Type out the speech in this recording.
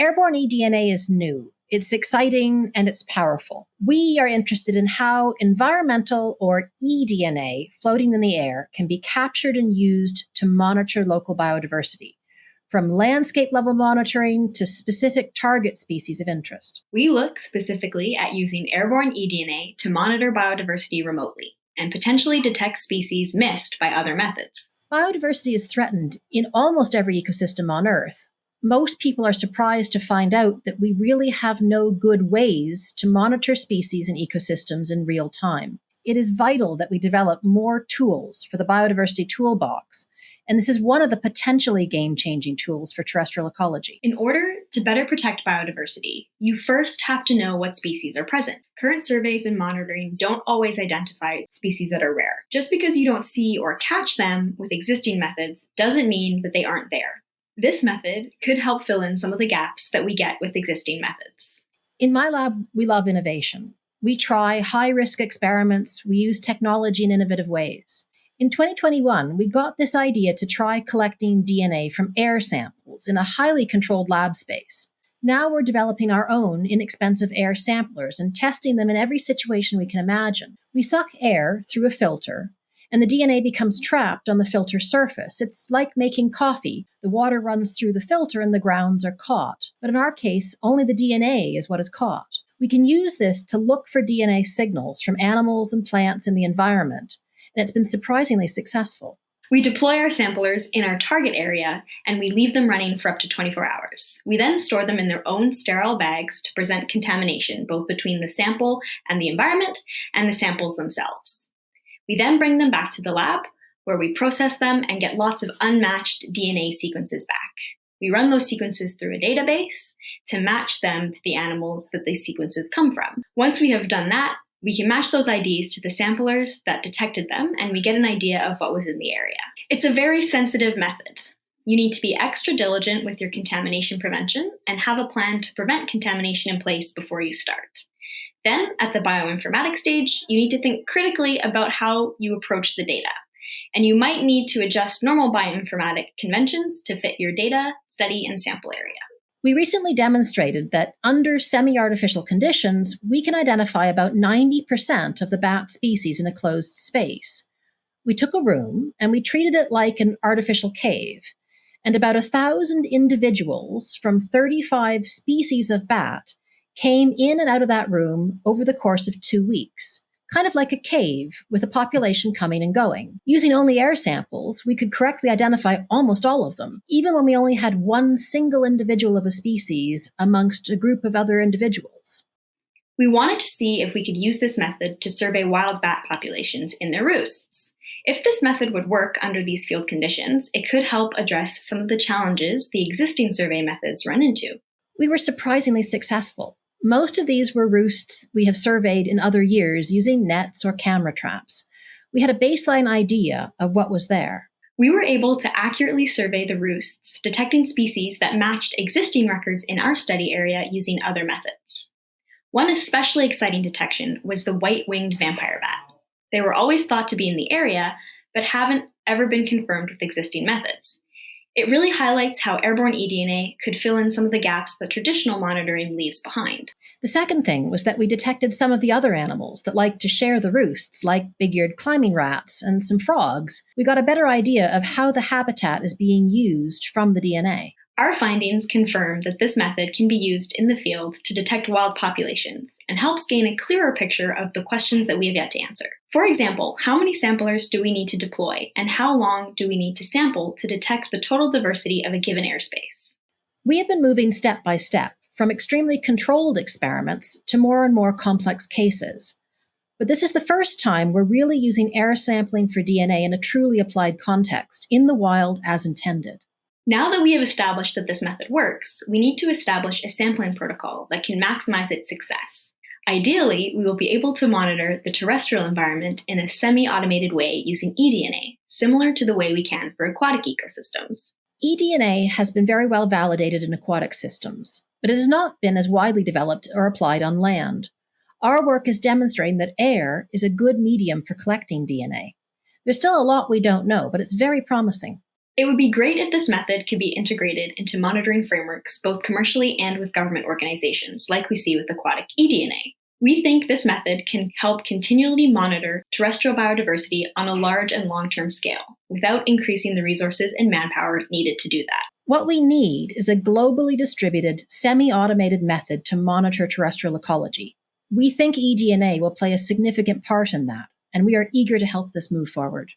Airborne eDNA is new. It's exciting and it's powerful. We are interested in how environmental or eDNA floating in the air can be captured and used to monitor local biodiversity from landscape level monitoring to specific target species of interest. We look specifically at using airborne eDNA to monitor biodiversity remotely and potentially detect species missed by other methods. Biodiversity is threatened in almost every ecosystem on Earth. Most people are surprised to find out that we really have no good ways to monitor species and ecosystems in real time. It is vital that we develop more tools for the biodiversity toolbox and this is one of the potentially game changing tools for terrestrial ecology. In order to better protect biodiversity, you first have to know what species are present. Current surveys and monitoring don't always identify species that are rare. Just because you don't see or catch them with existing methods doesn't mean that they aren't there. This method could help fill in some of the gaps that we get with existing methods. In my lab, we love innovation. We try high risk experiments, we use technology in innovative ways. In 2021, we got this idea to try collecting DNA from air samples in a highly controlled lab space. Now we're developing our own inexpensive air samplers and testing them in every situation we can imagine. We suck air through a filter, and the DNA becomes trapped on the filter surface. It's like making coffee. The water runs through the filter and the grounds are caught. But in our case, only the DNA is what is caught. We can use this to look for DNA signals from animals and plants in the environment and it's been surprisingly successful. We deploy our samplers in our target area and we leave them running for up to 24 hours. We then store them in their own sterile bags to present contamination both between the sample and the environment and the samples themselves. We then bring them back to the lab where we process them and get lots of unmatched DNA sequences back. We run those sequences through a database to match them to the animals that these sequences come from. Once we have done that, we can match those IDs to the samplers that detected them, and we get an idea of what was in the area. It's a very sensitive method. You need to be extra diligent with your contamination prevention and have a plan to prevent contamination in place before you start. Then, at the bioinformatics stage, you need to think critically about how you approach the data. And you might need to adjust normal bioinformatic conventions to fit your data, study, and sample area. We recently demonstrated that under semi-artificial conditions, we can identify about 90% of the bat species in a closed space. We took a room and we treated it like an artificial cave, and about a thousand individuals from 35 species of bat came in and out of that room over the course of two weeks kind of like a cave with a population coming and going. Using only air samples, we could correctly identify almost all of them, even when we only had one single individual of a species amongst a group of other individuals. We wanted to see if we could use this method to survey wild bat populations in their roosts. If this method would work under these field conditions, it could help address some of the challenges the existing survey methods run into. We were surprisingly successful. Most of these were roosts we have surveyed in other years using nets or camera traps. We had a baseline idea of what was there. We were able to accurately survey the roosts, detecting species that matched existing records in our study area using other methods. One especially exciting detection was the white-winged vampire bat. They were always thought to be in the area, but haven't ever been confirmed with existing methods. It really highlights how airborne eDNA could fill in some of the gaps that traditional monitoring leaves behind. The second thing was that we detected some of the other animals that like to share the roosts, like big-eared climbing rats and some frogs. We got a better idea of how the habitat is being used from the DNA. Our findings confirm that this method can be used in the field to detect wild populations and helps gain a clearer picture of the questions that we have yet to answer. For example, how many samplers do we need to deploy and how long do we need to sample to detect the total diversity of a given airspace? We have been moving step by step from extremely controlled experiments to more and more complex cases. But this is the first time we're really using air sampling for DNA in a truly applied context, in the wild as intended. Now that we have established that this method works, we need to establish a sampling protocol that can maximize its success. Ideally, we will be able to monitor the terrestrial environment in a semi-automated way using eDNA, similar to the way we can for aquatic ecosystems. eDNA has been very well validated in aquatic systems, but it has not been as widely developed or applied on land. Our work is demonstrating that air is a good medium for collecting DNA. There's still a lot we don't know, but it's very promising. It would be great if this method could be integrated into monitoring frameworks both commercially and with government organizations, like we see with aquatic eDNA. We think this method can help continually monitor terrestrial biodiversity on a large and long term scale without increasing the resources and manpower needed to do that. What we need is a globally distributed, semi automated method to monitor terrestrial ecology. We think eDNA will play a significant part in that, and we are eager to help this move forward.